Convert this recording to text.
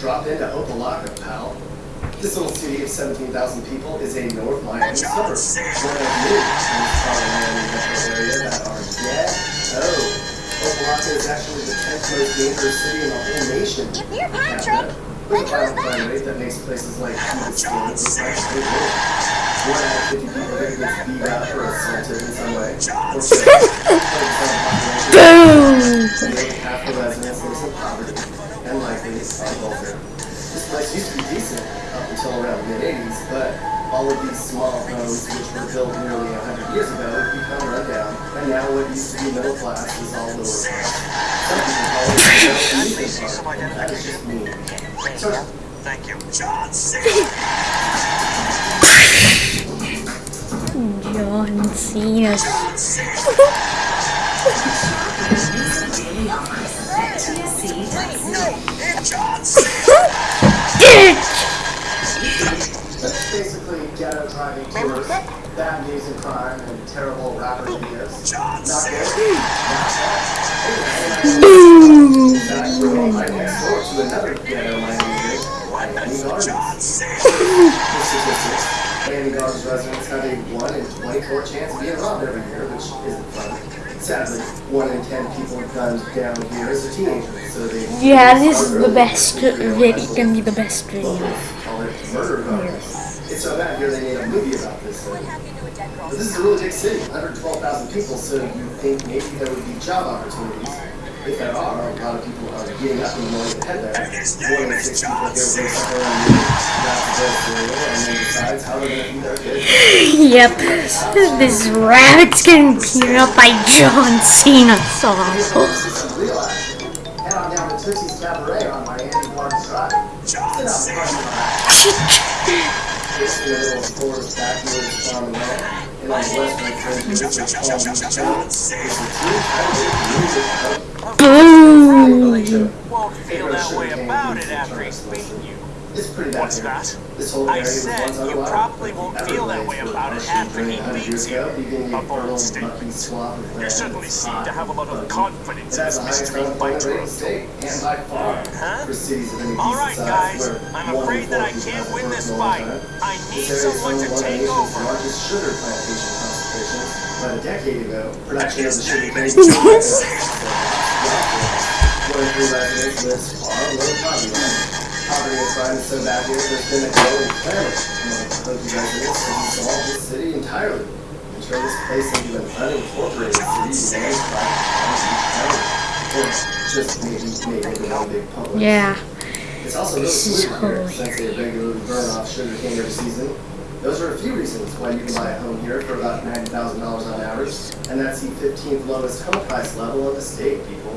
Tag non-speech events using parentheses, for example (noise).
Drop into Opa-locka, pal. This little city of 17,000 people is a North Miami suburb. One of many the Miami metro area that are ghetto. Oh, Opa-locka is actually the 10th most dangerous city in the whole nation. Give me your Patrick. With a violent crime that? rate that makes places like Cuba State look like state. One out of 50 people here gets beat up or assaulted in some way. (laughs) Boom! Likely on welfare. This place used to be decent up until around the mid-80s, but all of these small homes, which were built nearly 100 years ago, have become run down, and now what used to be middle class is all lower class. Some people call it the middle amusement park, and that is just mean. So, Thank you. John Cena. John Cena. Bad news crime, and terrible rapper videos. John Not Cena. good. Not bad. In fact, we're all right next door to another ghetto Miami kid, Miami Gardens. John Cena. The statistics, Miami Gardens residents have a 1 in 24 chance of being robbed every year, which isn't fun. Sadly, 1 in 10 people gunned down here as a teenager, so they... Yeah, this is the best video. Can be the best video. Locals call it murder gardens. It's so bad here they made a movie about this thing. But this is a really big city, 112,000 people, so you think maybe there would be job opportunities. If there are, a lot of people are getting up in the morning to head there. One in six people here wakes up around noon, grabs a bowl of cereal, and then decides how they're going to feed their kids. (laughs) Yep. This rabbit's getting beaten up by John Cena song. Some real action. Head on down to Tootsie's Cabaret on Miami Gardens Drive. John Cena. Boom! Won't feel that way about it after he's beaten you. It's pretty bad What's here. that? This whole I area said you probably won't feel that way about it after he drained 100 beats you. A bold statement. mucky swath of You certainly seem to have a lot of uh, confidence It in this mystery fighter. rate in the state, and by far, Huh? for cities of any All decent right, size, guys. I'm afraid that I can't win this fight. I need someone to one of the take over. About a decade ago, production of the sugar cane was (laughs) poverty and crime is so bad here, there's been a growing clamor among Oakland residents to dissolve this city entirely and turn this place into an unincorporated city managed by Beach County. Just maybe made into one big public. Yeah. It's also really This is polluted here since they regularly burn off sugar cane every season. Those are a few reasons why you can buy a home here for about $90,000 on average, and that's the 15th lowest home price level in the state, people.